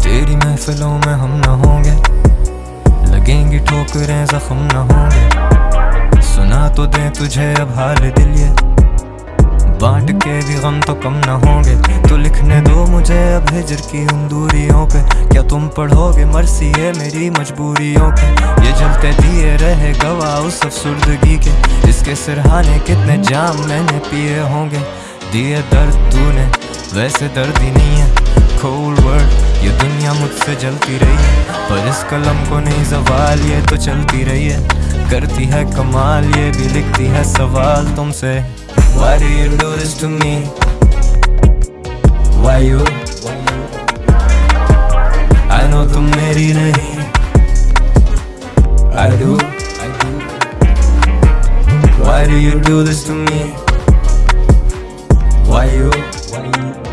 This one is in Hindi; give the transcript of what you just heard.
तेरी महफिलों में हम ना होंगे। लगेंगी ठोकरें, जख्म ना होंगे। सुना तो दे तुझे अब हाल दिल ये। बांट के भी गम तो कम ना होंगे। तो लिखने दो मुझे अब हिजर की उन दूरियों पे। क्या तुम पढ़ोगे मरसी है मेरी मजबूरियों पे? ये जलते दिए रहे गवा उस अफसुर्दगी के। इसके सिरहाने कितने जाम मैंने पिए होंगे। दिए दर्द तूने, वैसे दर्द ही नहीं है। खोल वर्ड ये दुनिया मुझसे जलती रही है पर इस कलम को नहीं सवाल ये तो चलती रही है करती है कमाल, ये भी लिखती है सवाल तुमसे Why do you do this to me? Why you? I know तुम मेरी नहीं I do Why do you do this to me? Why you?